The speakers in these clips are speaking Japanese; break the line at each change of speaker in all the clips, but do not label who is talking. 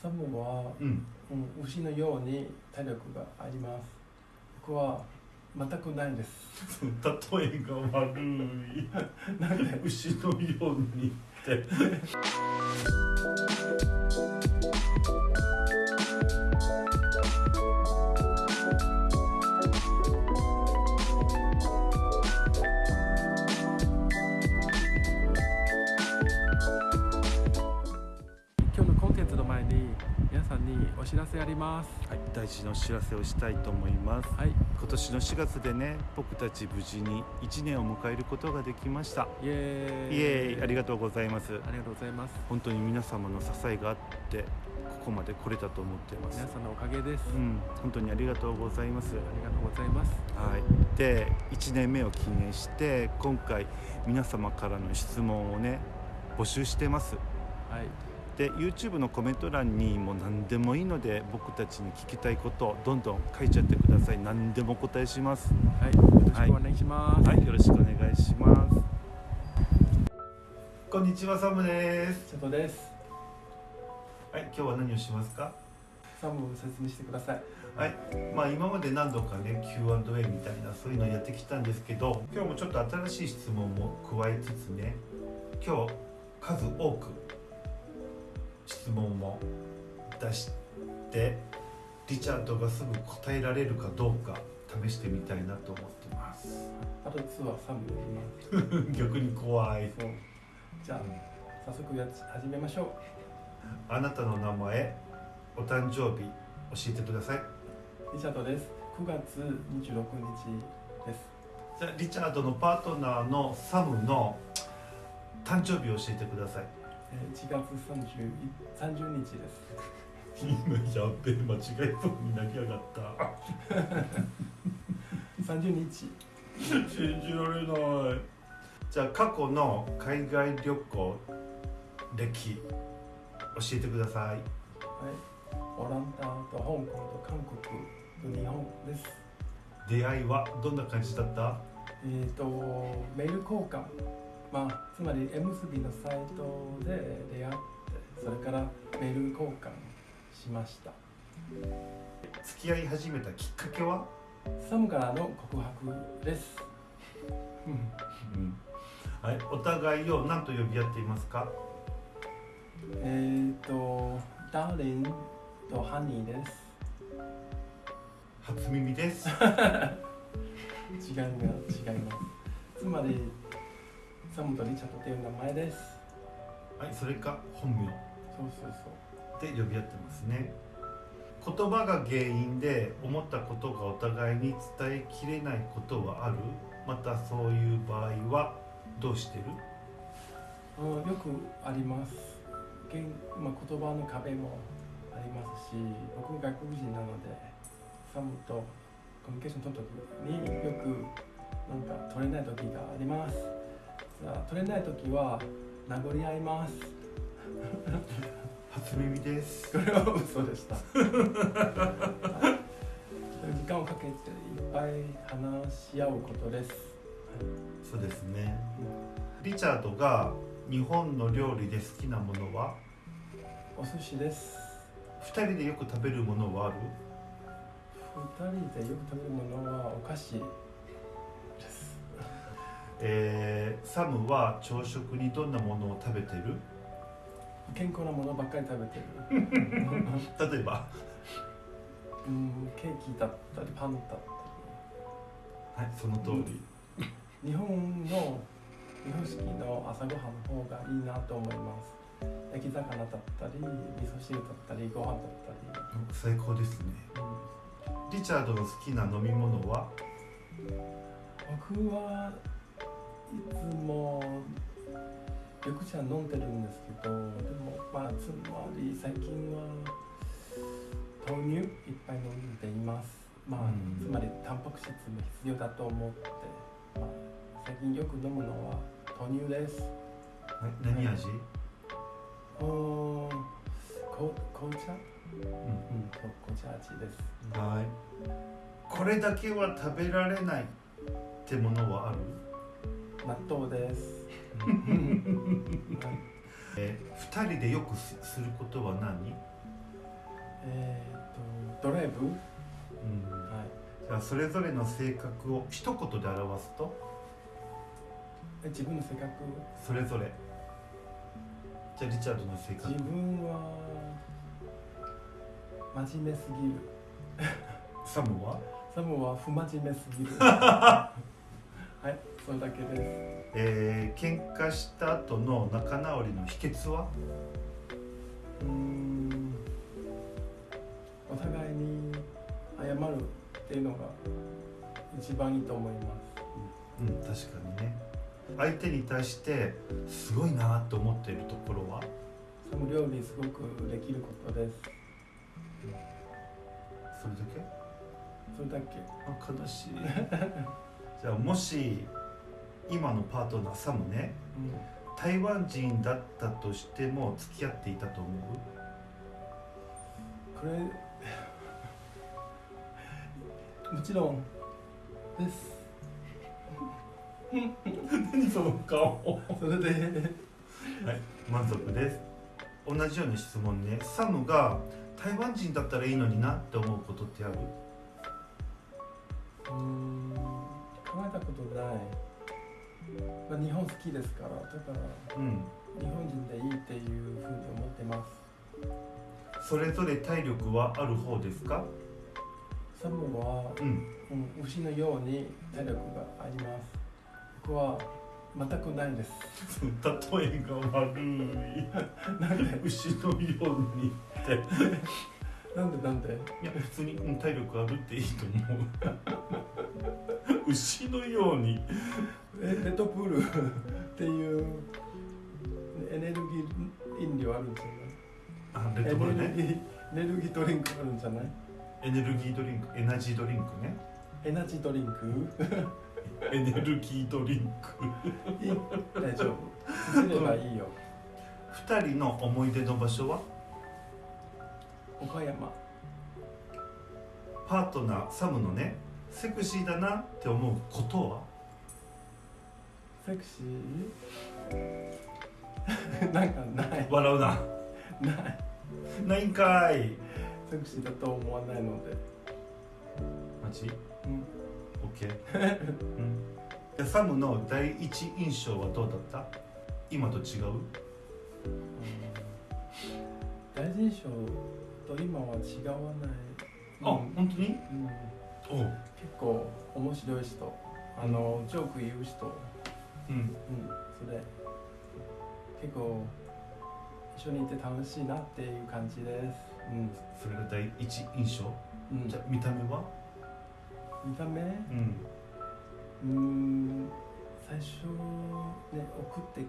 サムは、
うん。
うん、牛のように体力があります。僕は全くないです。
例えが悪い。
なんで
牛のようにって
お知らせあります。
はい大事なお知らせをしたいと思います。
はい。
今年の4月でね僕たち無事に1年を迎えることができました。
イエーイ。
イエーイ。ありがとうございます。
ありがとうございます。
本当に皆様の支えがあってここまで来れたと思っています。
皆さんのおかげです、
うん本当にありがとうございます。
ありがとうございます。
はい、で1年目を記念して今回皆様からの質問をね募集してます。
はい
で YouTube のコメント欄にもう何でもいいので僕たちに聞きたいことをどんどん書いちゃってください。何でもお答えします。
はい。よろしくお願いします、
はい。よろしくお願いします。こんにちはサムです。
です。
はい。今日は何をしますか？
サム説明してください。
はい。まあ今まで何度かね Q&A みたいなそういうのをやってきたんですけど今日もちょっと新しい質問も加えつつね今日数多く質問も出してリチャードがすぐ答えられるかどうか試してみたいなと思ってます。
あと2はサムやります
逆に怖い。
じゃあ早速やつ始めましょ
あなたの名前お誕生日教えてください。う
リチャードです。9月26日です。
じゃあリチャードのパートナーのサムの誕生日を教えてください。
えー1月 30, 30日です。
今やっべえ間違えそうになりやがった
30日
信じられない。じゃあ過去の海外旅行歴教えてください。
はい。オランダと香港と韓国と日本です。
出会いはどんな感じだった？
えっ、とメール交換まあつまり M スビのサイトで出会ってそれからメール交換しました。
付き合い始めたきっかけは、
サムからの告白です。うん。
はい、お互いを何と呼び合っていますか？
えっ、とダーリンとハニーです。
初耳です。
違います。違います。つまりサムとリチャードという名前です。
はいそれか本名。
そうそうそう。
で呼び合ってますね。言葉が原因で思ったことがお互いに伝えきれないことはある？またそういう場合はどうしてる？
うんよくあります。言,、まあ、言葉の壁もありますし僕外国人なのでサムとコミュニケーション取る時によくなんか取れない時があります取れない時は殴り合います。
初耳です。
これは嘘でした。はい時間をかけていっぱい話し合うことです、
そうですね。リチャードが日本の料理で好きなものは？
お寿司です。
2人でよく食べるものはある？
二人でよく食べるものはお菓子です。
えーサムは朝食にどんなものを食べてる？
健康なものばっかり食べてる。
例えば？
うんケーキだったりパンだった
はいその通り。
り日本の日本式の朝ごはんの方がいいなと思います。焼き魚だったり味噌汁だったりご飯だった
最高ですね。
り、うん。
リチャードの好きな飲み物は？
僕はいつも緑茶飲んでるんですけどでもまあつまり最近は豆乳いっぱい飲んでいます。まあ、
うん。
つまりタンパク質も必要だと思って、まあ、最近よく飲むのは豆乳です。
はい何味、
うーんこ紅茶？
うん
うん。こ紅茶味です。
はい。これだけは食べられないってものはある？
納豆です、はい
えー、2人でよくすすることは何？
レブ、
うん。
はい、
じゃあそれぞれの性格を一言で表すと？
え自分の性格？
それぞれ。じゃあリチャードの性格。
自分は真面目すぎる。
サムは
サムは不真面目すぎる はいそれだけです。
えー、喧嘩した後の仲直りの秘訣は？
うーんお互いに謝るっていうのが一番いいと思います。
うん確かにね。相手に対してすごいなと思っているところは？
サム料理すごくできることです。
それだけ？
それだけ。
あ悲しい じゃあもし今のパートナーサムね
うん
台湾人だったとしても付き合っていたと思う？
これもちろんです。
何その顔。
それで。
はい満足です。同じような質問ね。サムが台湾人だったらいいのになって思うことってある？
うーん考えたことない、まあ、日本好きですからだから
うん。
日本人でいいっていうふうに思ってます。
それぞれ体力はある方ですか？
サムは、
うん。
うん、牛のように体力があります。僕は全くないです。
例えが悪い。
なんで？
牛のようにって。
なんでなんで？
いや普通にうん体力あるっていいと思う 牛のように。
えレッドプール。っていう。エネルギー飲料あるんじゃない？
あレッドブルね。
エネルギーエネルギードリンクあるんじゃない？
エネルギードリンク。エナジードリンクね。
エナジードリンク？
エネルギードリンク。
いい大丈夫。すればいいよ。
二人の思い出の場所は？
岡山。
パートナーサムのねセクシーだなって思うことは？
セクシー？なんかない。
笑うな。
ない。
ないんかい。
セクシーだと思わないので。
マジ？
うん。
オッケー、うん、でサムの第一印象はどうだった？今と違う？
第一印象と今は違わない。
あ、
うん。
本当に？
うん結構面白い人。あのジョーク言う人。
うん。
うん。それ結構一緒にいて楽しいなっていう感じです。うん。
それが第一印象？
うん。
じゃあ見た目は？
見た目？
うん。
うーん。最初ね送って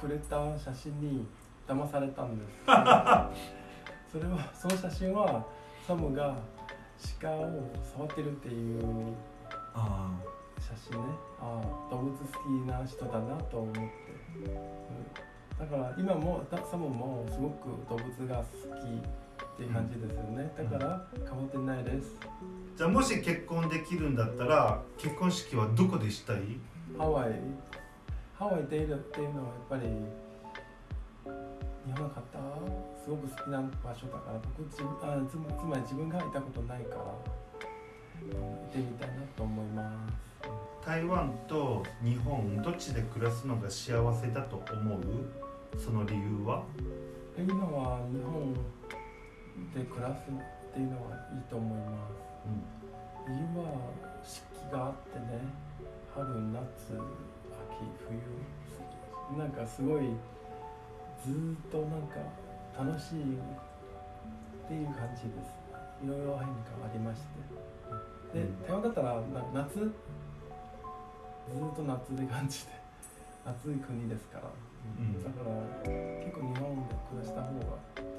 くれた写真に騙されたんです。それはその写真はサムが鹿を触ってるっていう
あ
写真ね。ああ。動物好きな人だなと思って、うん、だから今もだサムもすごく動物が好きっていう感じですよね。だから変わってないです。
あじゃあもし結婚できるんだったら結婚式はどこでしたい？
ハワイ。ハワイでいるっていうのはやっぱり日本の方すごく好きな場所だから僕自分あつつまり自分がいたことないから、うん、行ってみたいなと思います。
台湾と日本どっちで暮らすのが幸せだと思う？その理由は？
で今は日本で暮らすっていうのはいいと思います。理由は四季があってね春夏秋冬なんかすごいずーっとなんか楽しいっていう感じです。いろいろ変化ありまして。で
うん。
台湾だったらな夏。ずーっと夏で感じで。暑い国ですから、
うん。
だから結構日本で暮らした方が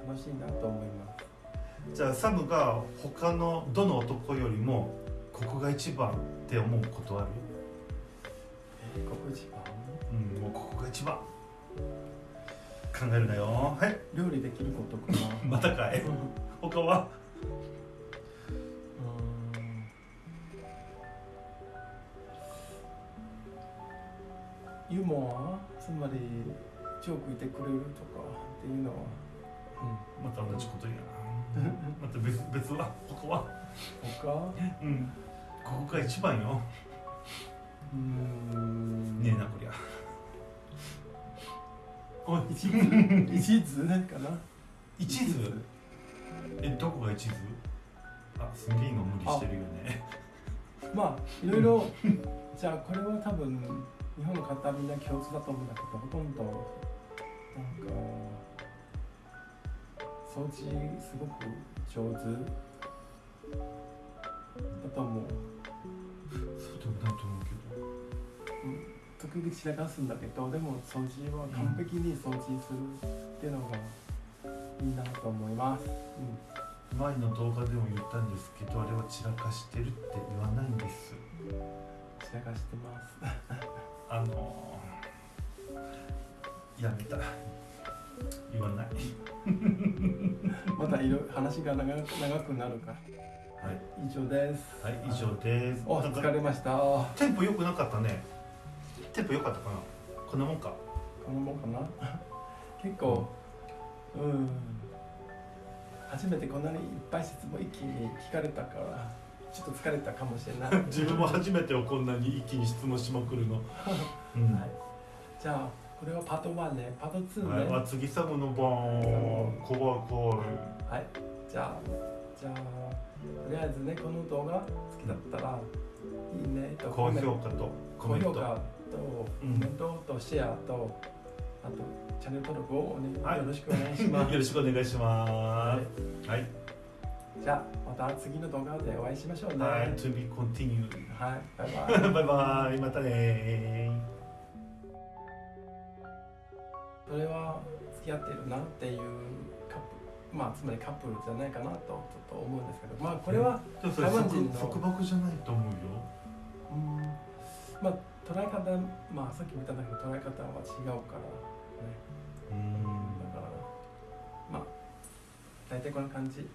楽しいなと思います。
じゃあサムが他のどの男よりもここが一番って思うことある？
えーここ一番？
うんもうここが一番考えるなよ。はい。
料理できることかな。
またかい。他は？
ユーモア？つまりジョーク言ってくれるとかっていうのは、
また同じこと言うな。また別別は？他こは？
他？
うん。ここが一番よ。
うーん。
ねえなこりゃ
お一途。一途かな
一途えどこが一途？あすげえ今無理してるよね。
まあいろいろじゃあこれは多分日本の方みんな共通だと思うんだけどほとんどなんか掃除すごく上手。だと思う。
そうでもないと思うけ
時々散らかすんだけどでも掃除は完璧に掃除するっていうのがいいなと思います、うん。
ど前の動画でも言ったんですけどあれは散らかしてるって言わないんです。
散らかしてます。
あのやめた。言わない。
またいろ話が長く長くなるか。ら
はい、
以上です。
はい、以上です。
お疲れました。
テンポ良くなかったねテンポ良かったかな？こんなもんか。
このもんかな？結構うん。初めてこんなにいっぱい質問一気に聞かれたからちょっと疲れたかもしれない、はい、
自分も初めてをこんなに一気に質問しまくるの、うん。
じゃあこれはパート1ね。パート2ね。
はい、あ次サムの番。怖い怖い
はい、じゃあじゃあとりあえずねこの動画好きだったらいいねと
高評価とコメント
とコ
うん
メントとシェアとあとチャンネル登録をお、ね
はい。
よろしくお願いします。
よろしくお願いしま
はい。
すはい、
じゃあまた次の動画でお会いしましょうね。
はい、to be continued
はい、バイバイ。
バイバイ。またね。
それは付き合ってるなっていうカップまあつまりカップルじゃないかなとちょっと思うんですけどまあこれは、台湾人の
束束縛じゃないと思うよ。
うん。まあ捉え方まあさっきも言ったんだけど捉え方は違うからね。
うん。
だからまあ大体こんな感じ